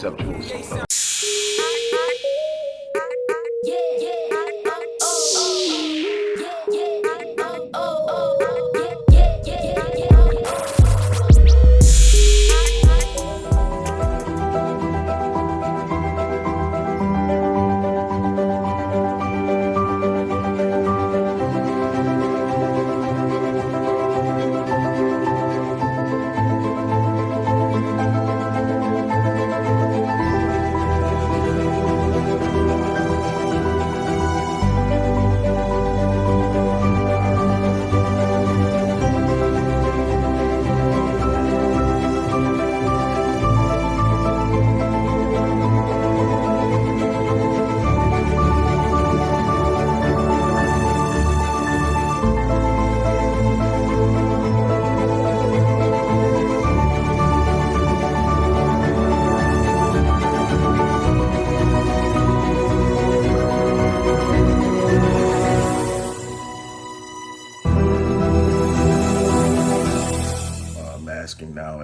conceptual.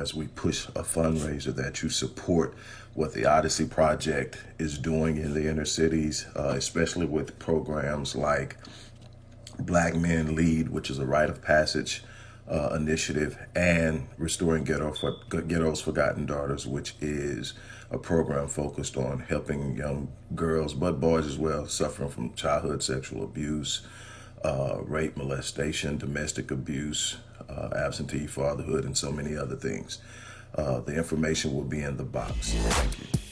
As we push a fundraiser that you support what the Odyssey Project is doing in the inner cities, uh, especially with programs like Black Men Lead, which is a rite of passage uh, initiative, and Restoring Ghetto for, Ghetto's Forgotten Daughters, which is a program focused on helping young girls, but boys as well, suffering from childhood sexual abuse, uh, rape, molestation, domestic abuse, uh, absentee fatherhood, and so many other things. Uh, the information will be in the box. Thank you.